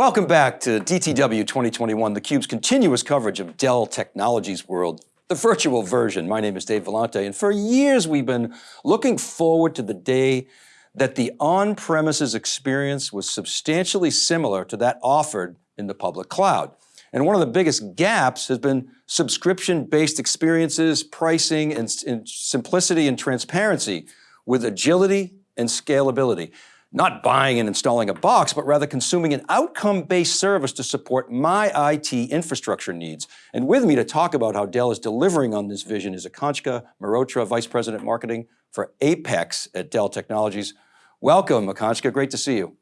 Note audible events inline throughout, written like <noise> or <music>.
Welcome back to DTW 2021, theCUBE's continuous coverage of Dell Technologies World, the virtual version. My name is Dave Vellante, and for years we've been looking forward to the day that the on-premises experience was substantially similar to that offered in the public cloud. And one of the biggest gaps has been subscription-based experiences, pricing, and, and simplicity and transparency with agility and scalability not buying and installing a box, but rather consuming an outcome-based service to support my IT infrastructure needs. And with me to talk about how Dell is delivering on this vision is Akanksha Mehrotra, Vice President Marketing for Apex at Dell Technologies. Welcome, Akanksha, great to see you.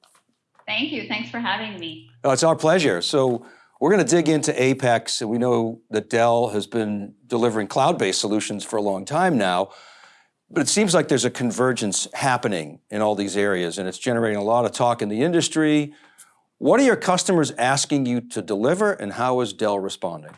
Thank you, thanks for having me. Oh, it's our pleasure. So we're going to dig into Apex, and we know that Dell has been delivering cloud-based solutions for a long time now. But it seems like there's a convergence happening in all these areas and it's generating a lot of talk in the industry. What are your customers asking you to deliver and how is Dell responding?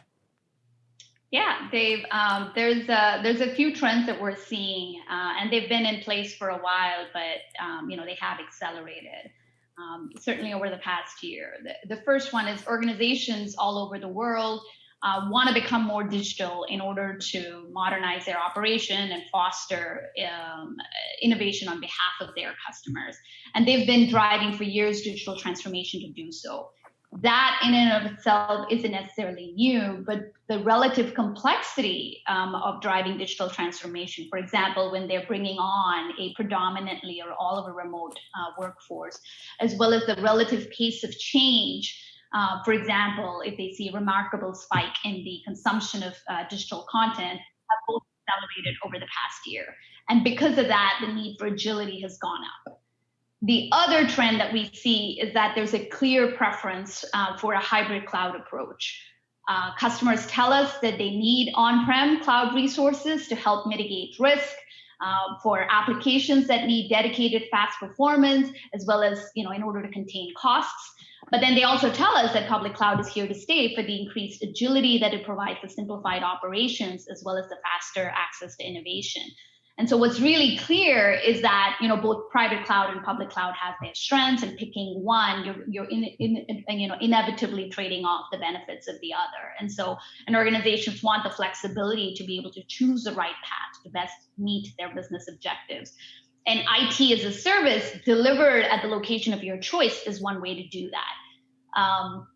Yeah, Dave, um, there's, a, there's a few trends that we're seeing uh, and they've been in place for a while, but um, you know they have accelerated. Um, certainly over the past year. The, the first one is organizations all over the world uh, want to become more digital in order to modernize their operation and foster um, innovation on behalf of their customers. And they've been driving for years digital transformation to do so. That in and of itself isn't necessarily new, but the relative complexity um, of driving digital transformation, for example, when they're bringing on a predominantly or all of a remote uh, workforce, as well as the relative pace of change uh, for example, if they see a remarkable spike in the consumption of uh, digital content, have both accelerated over the past year. And because of that, the need for agility has gone up. The other trend that we see is that there's a clear preference uh, for a hybrid cloud approach. Uh, customers tell us that they need on-prem cloud resources to help mitigate risk, uh, for applications that need dedicated fast performance, as well as you know in order to contain costs. But then they also tell us that public cloud is here to stay for the increased agility that it provides the simplified operations, as well as the faster access to innovation. And so what's really clear is that you know both private cloud and public cloud have their strengths, and picking one, you're you're in, in, you know inevitably trading off the benefits of the other. And so, and organizations want the flexibility to be able to choose the right path to best meet their business objectives and IT as a service delivered at the location of your choice is one way to do that. Um,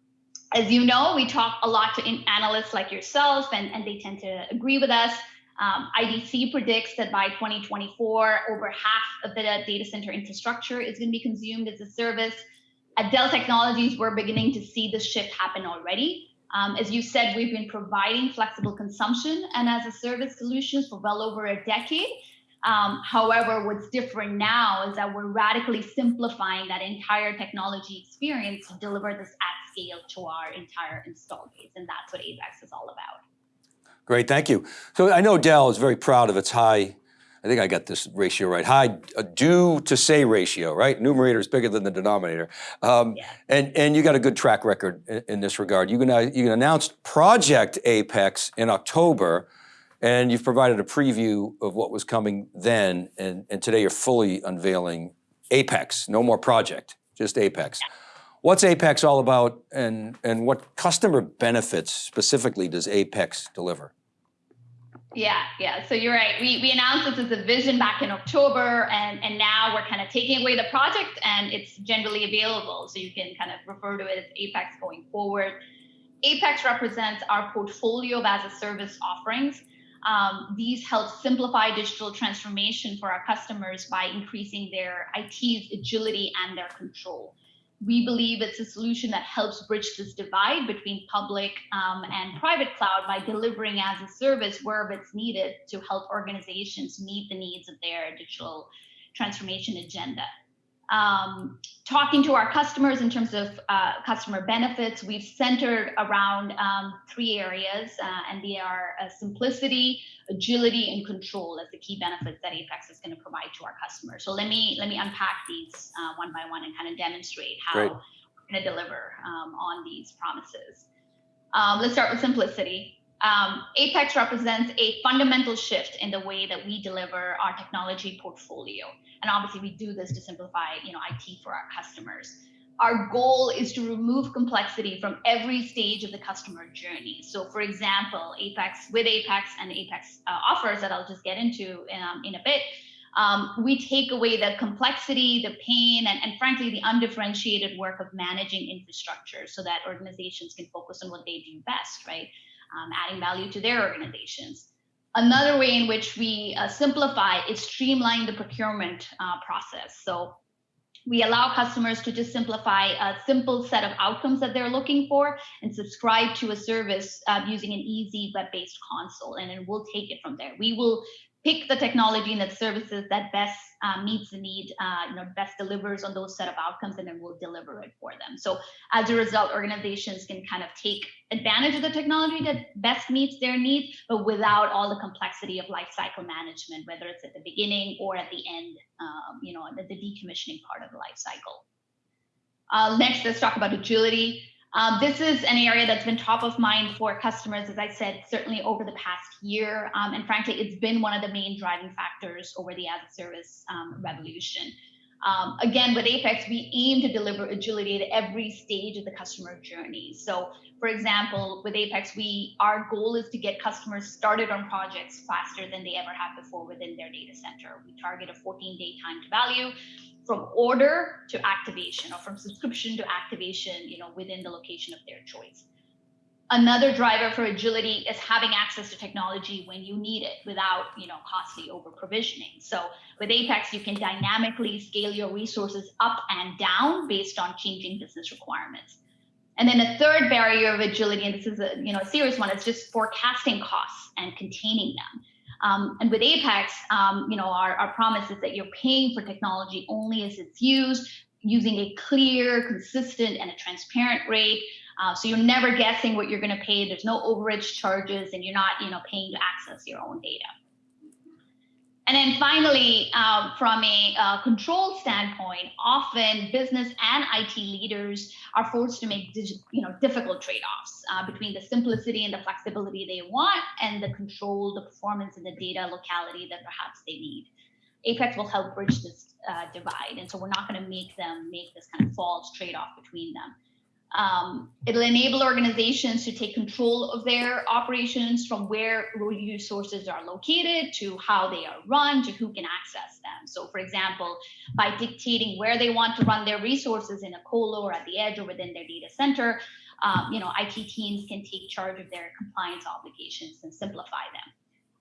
as you know, we talk a lot to analysts like yourself, and, and they tend to agree with us. Um, IDC predicts that by 2024, over half of the data center infrastructure is going to be consumed as a service. At Dell Technologies, we're beginning to see this shift happen already. Um, as you said, we've been providing flexible consumption and as a service solutions for well over a decade. Um, however, what's different now is that we're radically simplifying that entire technology experience to deliver this at scale to our entire install base. And that's what Apex is all about. Great, thank you. So I know Dell is very proud of its high, I think I got this ratio right, high uh, do to say ratio, right? Numerator is bigger than the denominator. Um, yeah. and, and you got a good track record in, in this regard. You, can, you announced Project Apex in October, and you've provided a preview of what was coming then, and, and today you're fully unveiling Apex, no more project, just Apex. What's Apex all about and, and what customer benefits specifically does Apex deliver? Yeah, yeah, so you're right. We, we announced this as a vision back in October and, and now we're kind of taking away the project and it's generally available. So you can kind of refer to it as Apex going forward. Apex represents our portfolio of as a service offerings um, these help simplify digital transformation for our customers by increasing their IT's agility and their control. We believe it's a solution that helps bridge this divide between public um, and private cloud by delivering as a service wherever it's needed to help organizations meet the needs of their digital transformation agenda um, talking to our customers in terms of uh, customer benefits, we've centered around um, three areas, uh, and they are uh, simplicity, agility, and control as the key benefits that Apex is going to provide to our customers. So let me let me unpack these uh, one by one and kind of demonstrate how Great. we're going to deliver um, on these promises. Um, let's start with simplicity. Um, Apex represents a fundamental shift in the way that we deliver our technology portfolio. And obviously we do this to simplify you know, IT for our customers. our goal is to remove complexity from every stage of the customer journey. So, for example, Apex with Apex and Apex uh, offers that I'll just get into um, in a bit, um, we take away the complexity, the pain, and, and frankly, the undifferentiated work of managing infrastructure so that organizations can focus on what they do best, right? Um, adding value to their organizations. Another way in which we uh, simplify is streamline the procurement uh, process. So we allow customers to just simplify a simple set of outcomes that they're looking for and subscribe to a service uh, using an easy web-based console and then we'll take it from there we will pick the technology and the services that best uh, meets the need, uh, you know, best delivers on those set of outcomes, and then we'll deliver it for them. So as a result, organizations can kind of take advantage of the technology that best meets their needs, but without all the complexity of lifecycle management, whether it's at the beginning or at the end, um, you know, the, the decommissioning part of the life cycle. Uh, next, let's talk about agility. Um, this is an area that's been top of mind for customers, as I said, certainly over the past year. Um, and frankly, it's been one of the main driving factors over the as a service um, revolution. Um, again, with Apex, we aim to deliver agility at every stage of the customer journey. So, for example, with Apex, we our goal is to get customers started on projects faster than they ever have before within their data center. We target a 14-day time to value from order to activation or from subscription to activation, you know, within the location of their choice. Another driver for agility is having access to technology when you need it without, you know, costly over provisioning. So with Apex, you can dynamically scale your resources up and down based on changing business requirements. And then a third barrier of agility, and this is a you know a serious one, is just forecasting costs and containing them. Um, and with Apex, um, you know, our, our promise is that you're paying for technology only as it's used, using a clear, consistent, and a transparent rate. Uh, so you're never guessing what you're going to pay. There's no overage charges, and you're not, you know, paying to access your own data. And then finally, uh, from a uh, control standpoint, often business and IT leaders are forced to make you know, difficult trade-offs uh, between the simplicity and the flexibility they want and the control, the performance, and the data locality that perhaps they need. Apex will help bridge this uh, divide, and so we're not going to make them make this kind of false trade-off between them. Um, it'll enable organizations to take control of their operations from where resources are located to how they are run to who can access them. So, for example, by dictating where they want to run their resources in a colo or at the edge or within their data center, um, you know, IT teams can take charge of their compliance obligations and simplify them.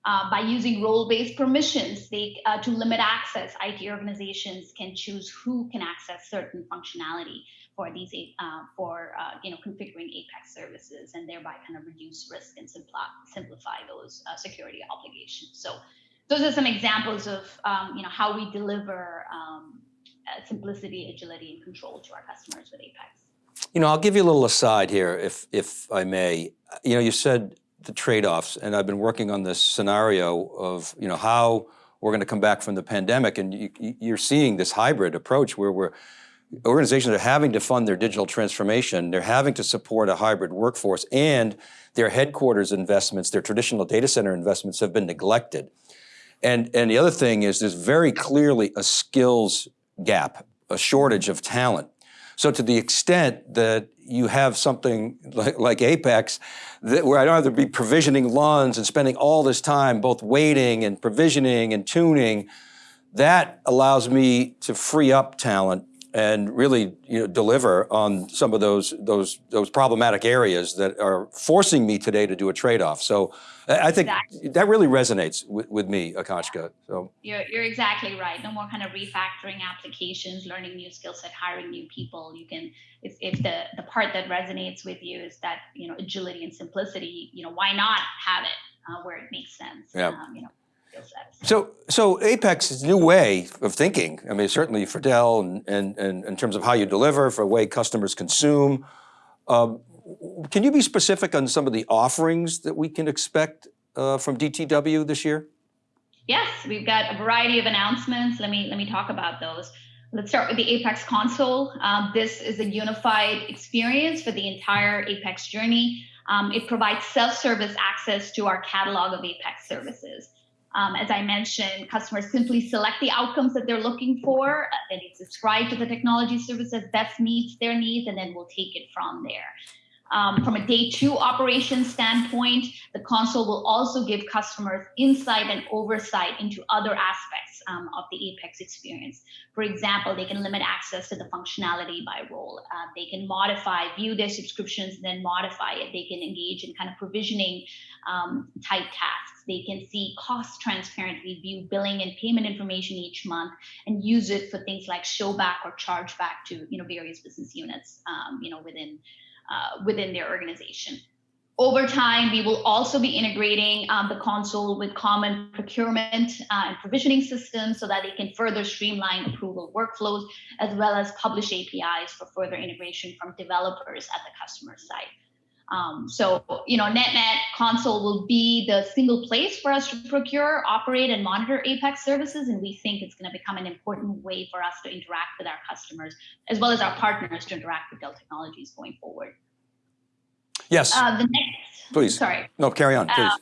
Uh, by using role-based permissions they, uh, to limit access, IT organizations can choose who can access certain functionality for these uh, for uh, you know configuring Apex services and thereby kind of reduce risk and simplify simplify those uh, security obligations. So those are some examples of um, you know how we deliver um, uh, simplicity, agility, and control to our customers with Apex. You know, I'll give you a little aside here, if if I may. You know, you said the trade-offs, and I've been working on this scenario of you know how we're going to come back from the pandemic, and you, you're seeing this hybrid approach where we're organizations are having to fund their digital transformation, they're having to support a hybrid workforce, and their headquarters investments, their traditional data center investments have been neglected. And, and the other thing is there's very clearly a skills gap, a shortage of talent. So to the extent that you have something like, like Apex, that, where I don't have to be provisioning LUNs and spending all this time both waiting and provisioning and tuning, that allows me to free up talent and really you know, deliver on some of those, those, those problematic areas that are forcing me today to do a trade-off. So I think exactly. that really resonates with, with me, Akanksha. So you're, you're exactly right. No more kind of refactoring applications, learning new skill set, hiring new people. You can, if, if the, the part that resonates with you is that, you know, agility and simplicity, you know, why not have it uh, where it makes sense? Yeah. Um, you know, so, so Apex is a new way of thinking. I mean, certainly for Dell and, and, and in terms of how you deliver, for the way customers consume. Um, can you be specific on some of the offerings that we can expect uh, from DTW this year? Yes, we've got a variety of announcements. Let me, let me talk about those. Let's start with the Apex console. Um, this is a unified experience for the entire Apex journey. Um, it provides self-service access to our catalog of Apex services. Um, as I mentioned, customers simply select the outcomes that they're looking for, then they subscribe to the technology service that best meets their needs, and then we'll take it from there. Um, from a day two operation standpoint, the console will also give customers insight and oversight into other aspects um, of the Apex experience. For example, they can limit access to the functionality by role. Uh, they can modify, view their subscriptions, and then modify it. They can engage in kind of provisioning um, type tasks. They can see cost transparently, view billing and payment information each month, and use it for things like show back or charge back to you know various business units um, you know within uh, within their organization. Over time, we will also be integrating um, the console with common procurement uh, and provisioning systems so that they can further streamline approval workflows, as well as publish APIs for further integration from developers at the customer site. Um, so, you know, NetNet console will be the single place for us to procure, operate, and monitor Apex services. And we think it's going to become an important way for us to interact with our customers, as well as our partners to interact with Dell Technologies going forward. Yes. Uh, the next, please. Sorry. No, carry on, please. Uh,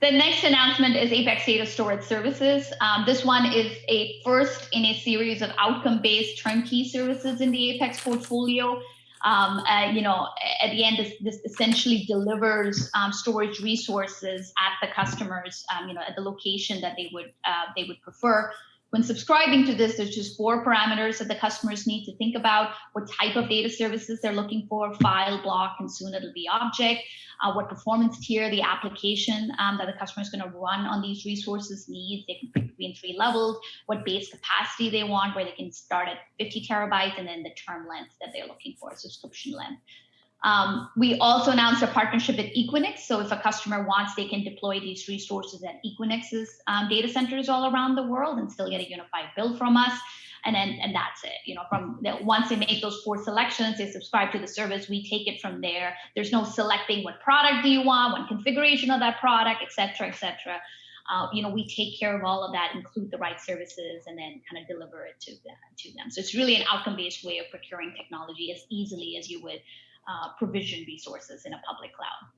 the next announcement is Apex Data Storage Services. Um, this one is a first in a series of outcome-based turnkey services in the Apex portfolio um, uh, you know, at the end, this, this essentially delivers um, storage resources at the customers, um, you know, at the location that they would uh, they would prefer. When subscribing to this, there's just four parameters that the customers need to think about: what type of data services they're looking for, file, block, and soon it'll be object uh, what performance tier the application um, that the customer is going to run on these resources needs. They can pick between three levels, what base capacity they want, where they can start at 50 terabytes, and then the term length that they're looking for, subscription length. Um, we also announced a partnership with Equinix. So if a customer wants, they can deploy these resources at Equinix's um, data centers all around the world and still get a unified bill from us. And then and that's it you know from the, once they make those four selections they subscribe to the service. We take it from there. There's no selecting what product do you want what configuration of that product etc etc uh, you know we take care of all of that include the right services and then kind of deliver it to them to them. So it's really an outcome based way of procuring technology as easily as you would uh, provision resources in a public cloud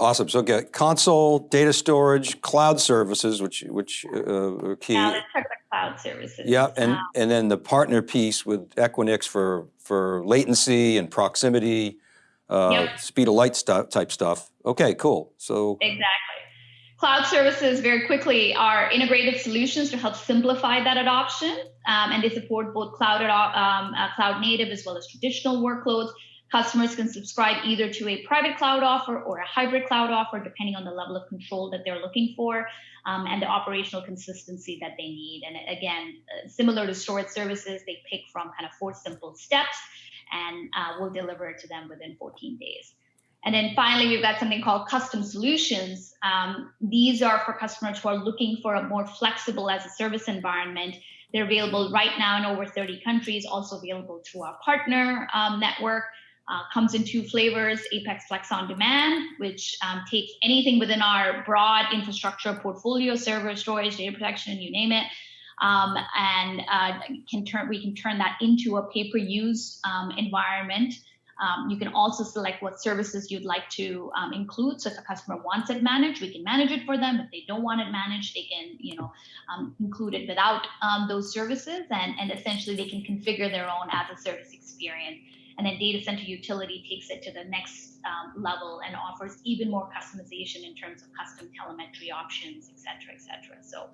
Awesome. So get console, data storage, cloud services, which which uh, are key. Yeah, let's talk about cloud services. Yeah, and Um, and then the partner piece with Equinix for for latency and proximity, uh, Yep. speed of light stuff type stuff. Okay, cool. So Exactly. Cloud services, very quickly, are integrated solutions to help simplify that adoption, um, and they support both cloud, um, uh, cloud native as well as traditional workloads. Customers can subscribe either to a private cloud offer or a hybrid cloud offer, depending on the level of control that they're looking for um, and the operational consistency that they need. And again, uh, similar to storage services, they pick from kind of four simple steps, and uh, we'll deliver it to them within 14 days. And then finally, we've got something called custom solutions. Um, these are for customers who are looking for a more flexible as a service environment. They're available right now in over 30 countries, also available through our partner um, network. Uh, comes in two flavors Apex Flex on Demand, which um, takes anything within our broad infrastructure portfolio, server storage, data protection, you name it. Um, and uh, can turn we can turn that into a pay-per-use um, environment um, you can also select what services you'd like to um, include. So if a customer wants it managed, we can manage it for them. If they don't want it managed, they can, you know, um, include it without those services, and and essentially they can configure their own as a service experience. And then Data Center Utility takes it to the next um, level and offers even more customization in terms of custom telemetry options, et cetera, et cetera. So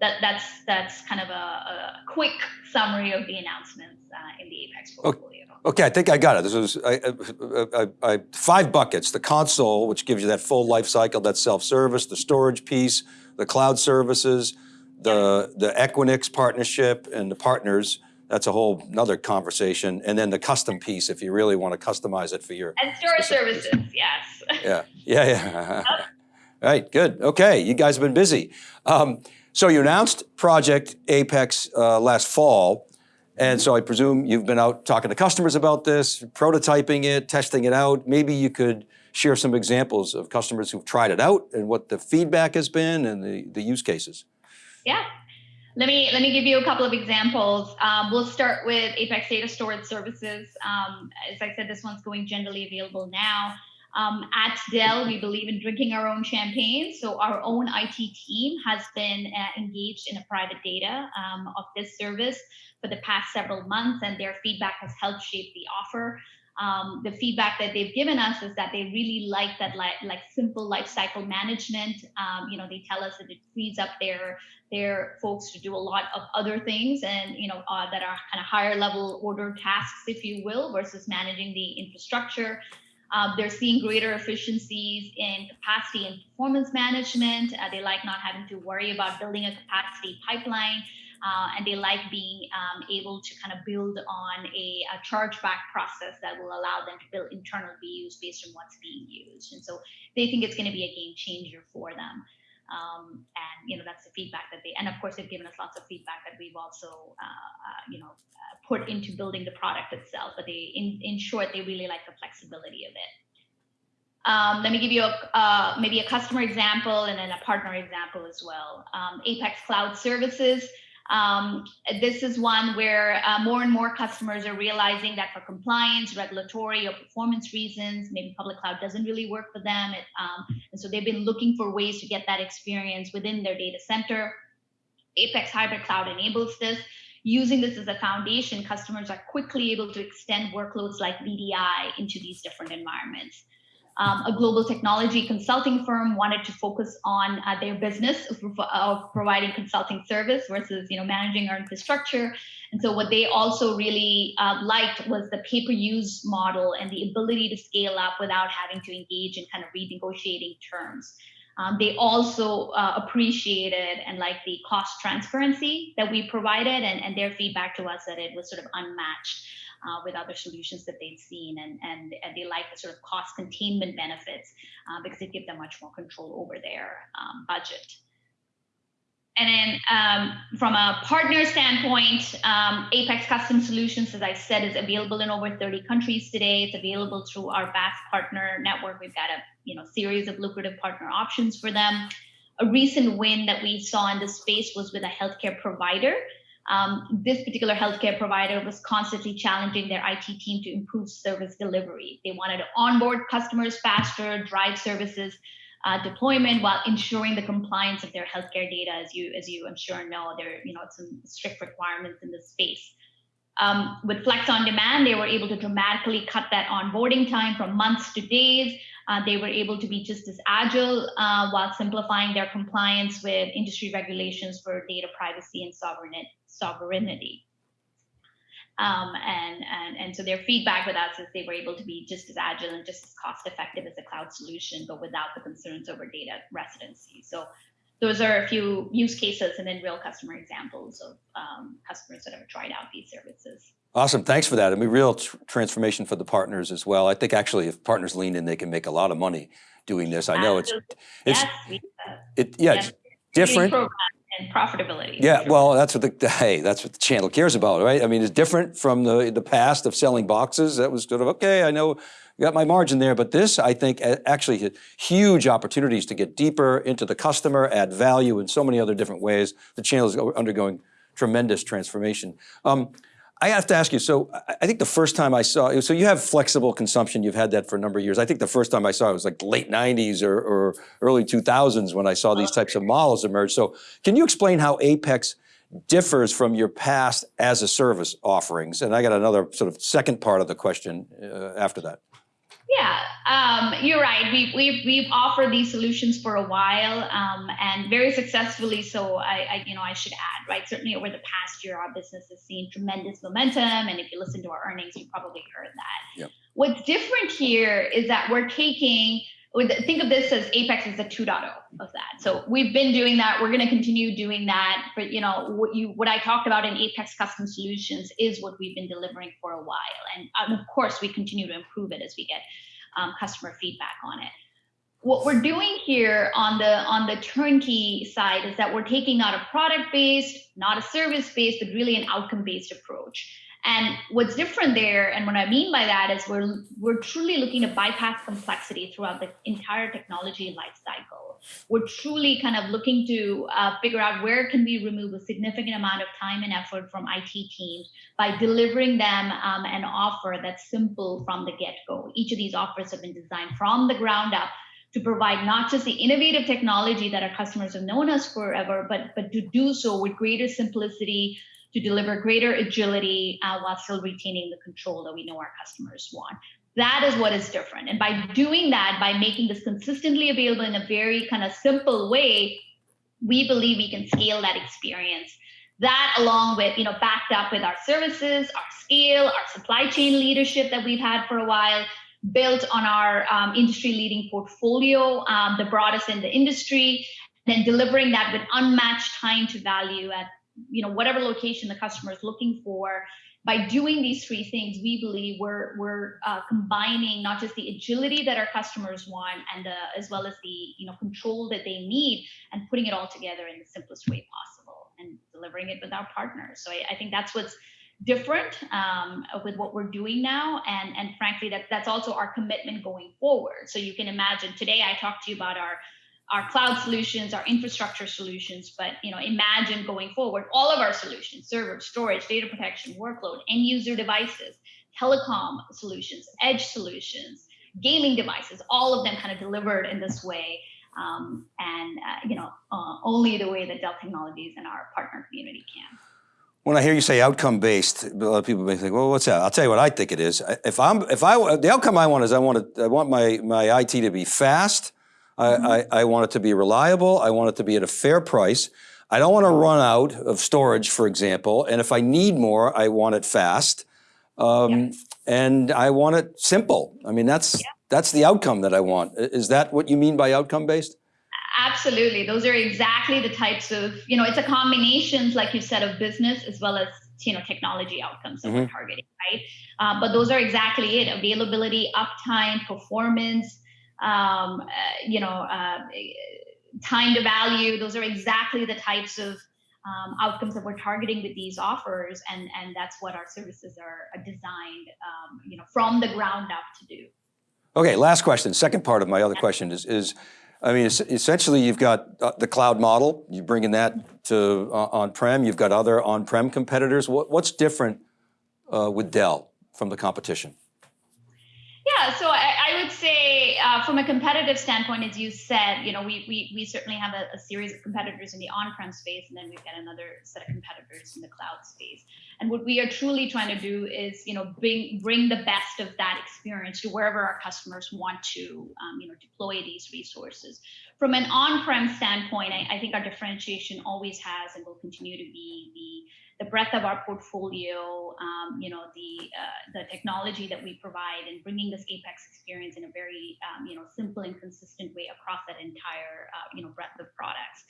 that, that's that's kind of a, a quick summary of the announcements uh, in the Apex portfolio. okay, I think I got it. This is I, I, I, I, five buckets: the console, which gives you that full life cycle, that self-service; the storage piece, the cloud services, the the Equinix partnership, and the partners. That's a whole another conversation. And then the custom piece, if you really want to customize it for your And storage services, yes. <laughs> yeah, yeah, yeah. right, good. Okay, you guys have been busy. Um, so you announced Project Apex uh, last fall, and so I presume you've been out talking to customers about this, prototyping it, testing it out. Maybe you could share some examples of customers who've tried it out and what the feedback has been and the, the use cases. Yeah. Let me let me give you a couple of examples. Um, we'll start with Apex Data Storage Services. Um, as I said, this one's going generally available now. Um, at Dell, we believe in drinking our own champagne. So our own IT team has been uh, engaged in a private data um, of this service for the past several months, and their feedback has helped shape the offer. Um, the feedback that they've given us is that they really like that like, like simple life cycle management. Um, you know, they tell us that it frees up their their folks to do a lot of other things and you know uh, that are kind of higher level order tasks, if you will, versus managing the infrastructure. Um, they're seeing greater efficiencies in capacity and performance management. Uh, they like not having to worry about building a capacity pipeline. Uh, and they like being um, able to kind of build on a, a chargeback process that will allow them to build internal BUs based on what's being used. And so they think it's going to be a game changer for them. Um, and you know that's the feedback that they and of course they've given us lots of feedback that we've also uh, uh, you know uh, put into building the product itself but they in, in short they really like the flexibility of it um, let me give you a, uh, maybe a customer example and then a partner example as well um, apex cloud services um, this is one where uh, more and more customers are realizing that for compliance, regulatory, or performance reasons, maybe public cloud doesn't really work for them. It, um, and so they've been looking for ways to get that experience within their data center. Apex Hybrid Cloud enables this. Using this as a foundation, customers are quickly able to extend workloads like VDI into these different environments um, a global technology consulting firm wanted to focus on uh, their business of, of, providing consulting service versus you know managing our infrastructure. And so what they also really uh, liked was the pay-per-use model and the ability to scale up without having to engage in kind of renegotiating terms. Um, they also uh, appreciated and like the cost transparency that we provided and, and their feedback to us that it was sort of unmatched uh, with other solutions that they've seen, and, and, and they like the sort of cost containment benefits uh, because they give them much more control over their um, budget. And then um, from a partner standpoint, um, Apex Custom Solutions, as I said, is available in over 30 countries today. It's available through our vast partner network. We've got a you know series of lucrative partner options for them. A recent win that we saw in this space was with a healthcare provider um, this particular healthcare provider was constantly challenging their IT team to improve service delivery. They wanted to onboard customers faster, drive services uh, deployment while ensuring the compliance of their healthcare data. As you, as you I'm sure know, there you know some strict requirements in this space. Um, with Flex on Demand, they were able to dramatically cut that onboarding time from months to days. Uh, they were able to be just as agile uh, while simplifying their compliance with industry regulations for data privacy and sovereignty sovereignty. Um, and, and, and so their feedback with us is they were able to be just as agile and just as cost effective as a cloud solution, but without the concerns over data residency. So those are a few use cases and then real customer examples of um, customers that have tried out these services. Awesome, thanks for that. I mean, real tr transformation for the partners as well. I think actually if partners lean in, they can make a lot of money doing this. I know Absolutely. it's, it's, yes, it, yeah, yes. it's different and profitability. Yeah, well, that's what the <laughs> hey, that's what the channel cares about, right? I mean, it's different from the the past of selling boxes. That was sort of okay. I know got my margin there, but this I think actually huge opportunities to get deeper into the customer, add value in so many other different ways. The channel is undergoing tremendous transformation. Um, I have to ask you, so I think the first time I saw, so you have flexible consumption, you've had that for a number of years. I think the first time I saw it was like late 90s or, or early 2000s when I saw these types of models emerge. So can you explain how Apex differs from your past as a service offerings? And I got another sort of second part of the question uh, after that. Yeah, um, you're right. We've, we've, we've offered these solutions for a while um, and very successfully. So I, I, you know, I should add, right? Certainly over the past year, our business has seen tremendous momentum. And if you listen to our earnings, you probably heard that. Yep. What's different here is that we're taking think of this as Apex is the 2.0 of that. So we've been doing that. We're going to continue doing that. But you know what you what I talked about in Apex Custom Solutions is what we've been delivering for a while, and um, of course we continue to improve it as we get um, customer feedback on it. what we're doing here on the on the turnkey side is that we're taking not a product based, not a service based, but really an outcome based approach. And what's different there, and what I mean by that is we're we're truly looking to bypass complexity throughout the entire technology life cycle. We're truly kind of looking to uh, figure out where can we remove a significant amount of time and effort from IT teams by delivering them um, an offer that's simple from the get-go. Each of these offers have been designed from the ground up to provide not just the innovative technology that our customers have known us forever, but but to do so with greater simplicity, to deliver greater agility uh, while still retaining the control that we know our customers want. That is what is different. And by doing that, by making this consistently available in a very kind of simple way, we believe we can scale that experience. That along with, you know, backed up with our services, our scale, our supply chain leadership that we've had for a while, built on our um, industry leading portfolio, um, the broadest in the industry, then delivering that with unmatched time to value at you know whatever location the customer is looking for. By doing these three things we believe we're we're uh, combining not just the agility that our customers want and the, as well as the you know control that they need and putting it all together in the simplest way possible and delivering it with our partners. So i, I think that's what's different um, with what we're doing now. And and frankly that that's also our commitment going forward. So you can imagine today i talked to you about our our cloud solutions, our infrastructure solutions, but you know, imagine going forward, all of our solutions, server, storage, data protection, workload, end user devices, telecom solutions, edge solutions, gaming devices, all of them kind of delivered in this way. Um, and uh, you know, uh, only the way that Dell Technologies and our partner community can. When I hear you say outcome based, a lot of people may think, well, what's that? I'll tell you what I think it is. If I'm, if I, the outcome I want is I want to, I want my, my IT to be fast, I, mm-hmm. I, I, want it to be reliable. I want it to be at a fair price. I don't want to run out of storage, for example. And if I need more, I want it fast. Um, yeah. And I want it simple. I mean, that's, yeah. that's the outcome that I want. Is that what you mean by outcome based? Absolutely. Those are exactly the types of, you know, it's a combination, like you said, of business as well as you know technology outcomes that mm-hmm. we're targeting right uh, but those are exactly it availability uptime performance um, uh, you know, uh, time to value. Those are exactly the types of um, outcomes that we're targeting with these offers, and and that's what our services are designed, um, you know, from the ground up to do. Okay, last question. Second part of my other question is is. I mean, essentially, you've got uh, the cloud model. You're bringing that to uh, on-prem. You've got other on-prem competitors. What, what's different uh, with Dell from the competition? Yeah, so I, I would say uh, from a competitive standpoint, as you said, you know, we we, we certainly have a, a, series of competitors in the on-prem space, and then we've got another set of competitors in the cloud space. And what we are truly trying to do is, you know, bring bring the best of that experience to wherever our customers want to, um, you know, deploy these resources. From an on-prem standpoint, I, I think our differentiation always has and will continue to be the the breadth of our portfolio, um, you know, the uh, the technology that we provide, and bringing this Apex experience in a very um, you know simple and consistent way across that entire uh, you know breadth of products.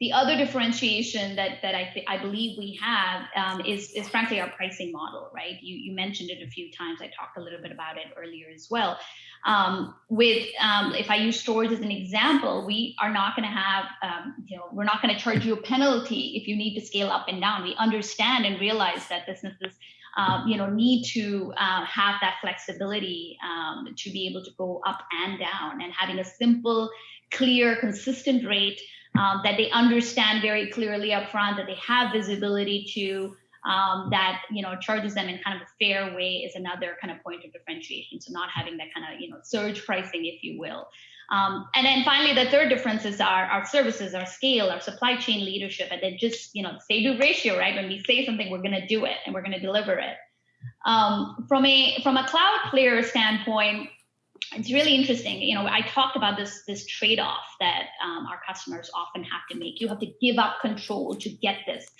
The other differentiation that that I I believe we have um, is is frankly our pricing model, right? You you mentioned it a few times. I talked a little bit about it earlier as well. Um, with um, if I use storage as an example, we are not going to have um, you know we're not going to charge you a penalty if you need to scale up and down. We understand and realize that businesses um, you know, need to uh, have that flexibility um, to be able to go up and down and having a simple, clear, consistent rate um, that they understand very clearly up front, that they have visibility to, um, that you know charges them in kind of a fair way is another kind of point of differentiation. So not having that kind of you know surge pricing, if you will. Um, and then finally, the third difference is our, our services, our scale, our supply chain leadership, and then just you know say do ratio, right? When we say something, we're going to do it and we're going to deliver it. Um, from a from a cloud player standpoint, it's really interesting. You know, I talked about this this trade off that um, our customers often have to make. You have to give up control to get this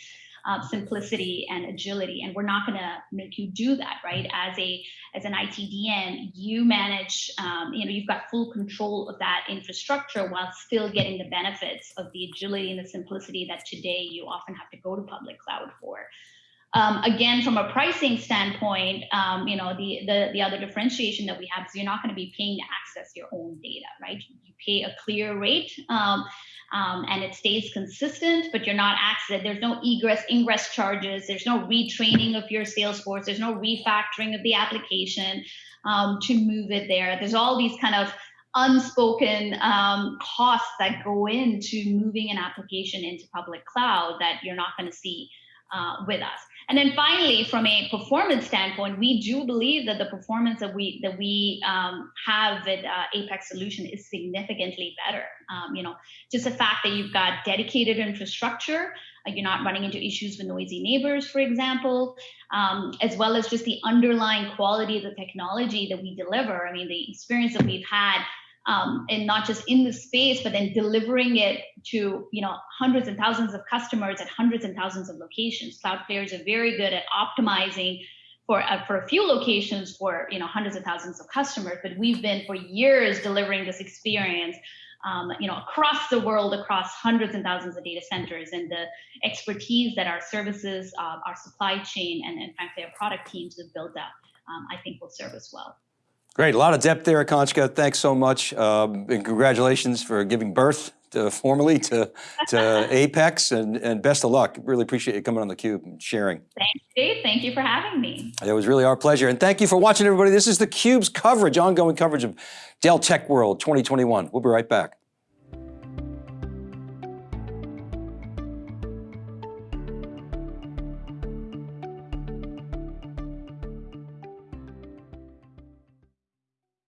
uh, simplicity and agility, and we're not going to make you do that, right? As a as an ITDM, you manage. Um, you know, you've got full control of that infrastructure while still getting the benefits of the agility and the simplicity that today you often have to go to public cloud for. Um, again, from a pricing standpoint, um, you know, the, the, the other differentiation that we have is you're not going to be paying to access your own data, right? You pay a clear rate um, um, and it stays consistent, but you're not access. There's no egress, ingress charges. There's no retraining of your Salesforce. There's no refactoring of the application um, to move it there. There's all these kind of unspoken um, costs that go into moving an application into public cloud that you're not going to see uh, with us. And then finally, from a performance standpoint, we do believe that the performance that we that we um, have with uh, Apex solution is significantly better. Um, you know, just the fact that you've got dedicated infrastructure, uh, you're not running into issues with noisy neighbors, for example, um, as well as just the underlying quality of the technology that we deliver. I mean, the experience that we've had um, and not just in the space, but then delivering it to you know hundreds and thousands of customers at hundreds and thousands of locations. Cloudflare is very good at optimizing for uh, for a few locations for you know hundreds of thousands of customers, but we've been for years delivering this experience. Um, you know, across the world, across hundreds and thousands of data centers, and the expertise that our services, uh, our supply chain, and, and frankly our product teams have built up, um, I think will serve us well. Great, a lot of depth there, Akanksha. Thanks so much. Um, and congratulations for giving birth to, formally to, to <laughs> Apex and, and best of luck. Really appreciate you coming on theCUBE and sharing. Thanks, Dave. Thank you for having me. It was really our pleasure. And thank you for watching everybody. This is theCUBE's coverage, ongoing coverage of Dell Tech World 2021. We'll be right back.